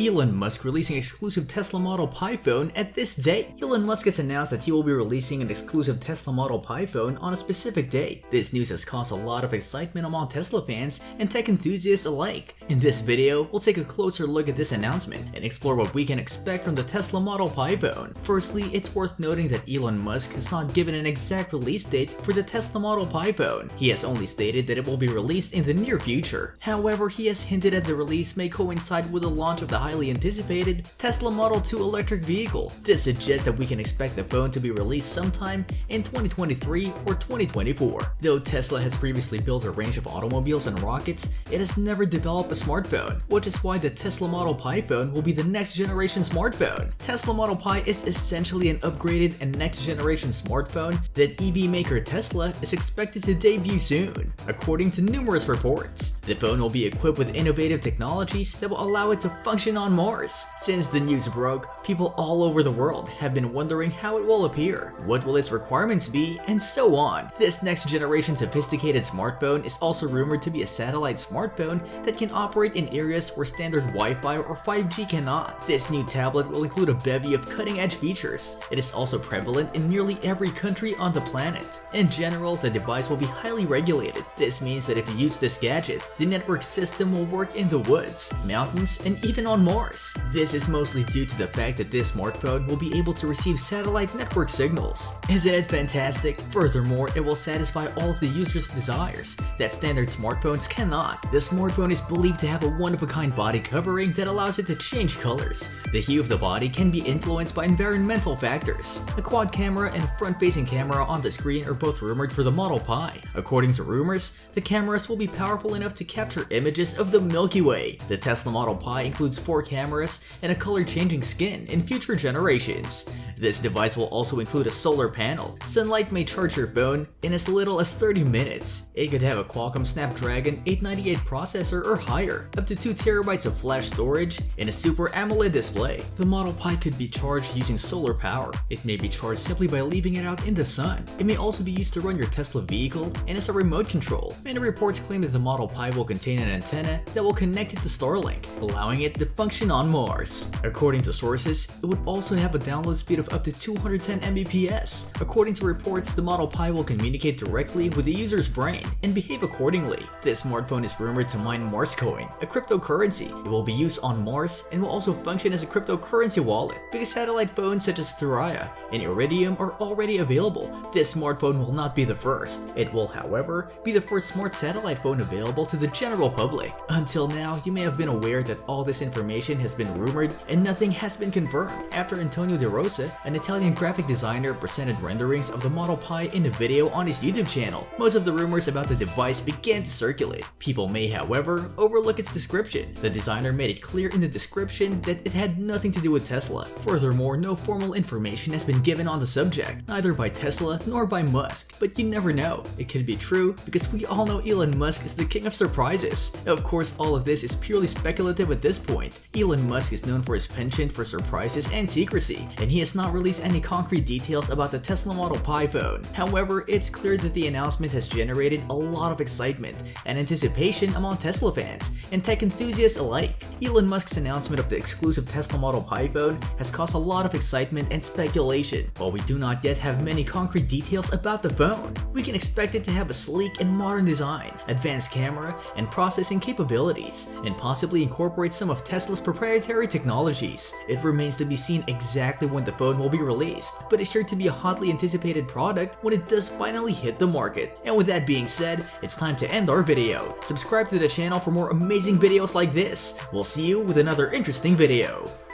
Elon Musk releasing exclusive Tesla Model Pi phone at this date. Elon Musk has announced that he will be releasing an exclusive Tesla Model Pi phone on a specific day. This news has caused a lot of excitement among Tesla fans and tech enthusiasts alike. In this video, we'll take a closer look at this announcement and explore what we can expect from the Tesla Model Pi phone. Firstly, it's worth noting that Elon Musk has not given an exact release date for the Tesla Model Pi phone. He has only stated that it will be released in the near future. However, he has hinted that the release may coincide with the launch of the highly anticipated Tesla Model 2 electric vehicle. This suggests that we can expect the phone to be released sometime in 2023 or 2024. Though Tesla has previously built a range of automobiles and rockets, it has never developed a smartphone, which is why the Tesla Model Pi phone will be the next generation smartphone. Tesla Model Pi is essentially an upgraded and next generation smartphone that EV maker Tesla is expected to debut soon, according to numerous reports. The phone will be equipped with innovative technologies that will allow it to function on Mars. Since the news broke, people all over the world have been wondering how it will appear, what will its requirements be, and so on. This next generation sophisticated smartphone is also rumored to be a satellite smartphone that can operate in areas where standard Wi-Fi or 5G cannot. This new tablet will include a bevy of cutting-edge features. It is also prevalent in nearly every country on the planet. In general, the device will be highly regulated. This means that if you use this gadget, the network system will work in the woods, mountains, and even on Mars. This is mostly due to the fact that this smartphone will be able to receive satellite network signals. Isn't it fantastic? Furthermore, it will satisfy all of the user's desires that standard smartphones cannot. The smartphone is believed to have a one-of-a-kind body covering that allows it to change colors. The hue of the body can be influenced by environmental factors. A quad camera and a front-facing camera on the screen are both rumored for the Model Pi. According to rumors, the cameras will be powerful enough to capture images of the Milky Way. The Tesla Model Pi includes four cameras and a color-changing skin in future generations. This device will also include a solar panel. Sunlight may charge your phone in as little as 30 minutes. It could have a Qualcomm Snapdragon 898 processor or higher, up to 2TB of flash storage, and a Super AMOLED display. The Model Pi could be charged using solar power. It may be charged simply by leaving it out in the sun. It may also be used to run your Tesla vehicle and as a remote control. Many reports claim that the Model Pi will contain an antenna that will connect it to Starlink, allowing it to function on Mars. According to sources, it would also have a download speed of up to 210 Mbps. According to reports, the Model Pi will communicate directly with the user's brain and behave accordingly. This smartphone is rumored to mine Marscoin, a cryptocurrency. It will be used on Mars and will also function as a cryptocurrency wallet because satellite phones such as Thuraya and Iridium are already available. This smartphone will not be the first. It will, however, be the first smart satellite phone available to the general public. Until now, you may have been aware that all this information has been rumored and nothing has been confirmed. After Antonio De Rosa, an Italian graphic designer presented renderings of the Model Pi in a video on his YouTube channel, most of the rumors about the device began to circulate. People may, however, overlook its description. The designer made it clear in the description that it had nothing to do with Tesla. Furthermore, no formal information has been given on the subject, neither by Tesla nor by Musk, but you never know. It could be true because we all know Elon Musk is the king of surprises. Of course, all of this is purely speculative at this point. Elon Musk is known for his penchant for surprises and secrecy, and he has not released any concrete details about the Tesla Model Pi phone. However, it's clear that the announcement has generated a lot of excitement and anticipation among Tesla fans and tech enthusiasts alike. Elon Musk's announcement of the exclusive Tesla Model Pi phone has caused a lot of excitement and speculation. While we do not yet have many concrete details about the phone, we can expect it to have a sleek and modern design, advanced camera, and processing capabilities, and possibly incorporate some of Tesla's proprietary technologies. It remains to be seen exactly when the phone will be released, but it's sure to be a hotly anticipated product when it does finally hit the market. And with that being said, it's time to end our video. Subscribe to the channel for more amazing videos like this. We'll see you with another interesting video.